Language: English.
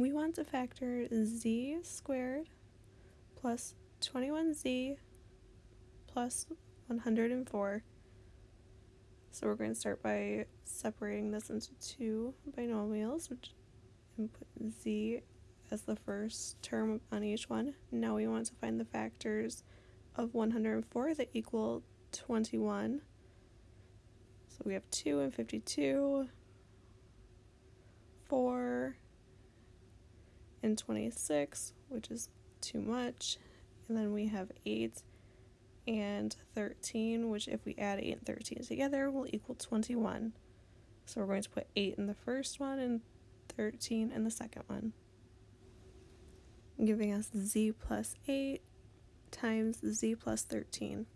we want to factor z squared plus 21z plus 104. So we're going to start by separating this into two binomials, which and put z as the first term on each one. Now we want to find the factors of 104 that equal 21. So we have 2 and 52, 4 and 26, which is too much. And then we have 8 and 13, which if we add 8 and 13 together will equal 21. So we're going to put 8 in the first one and 13 in the second one. Giving us z plus 8 times z plus 13.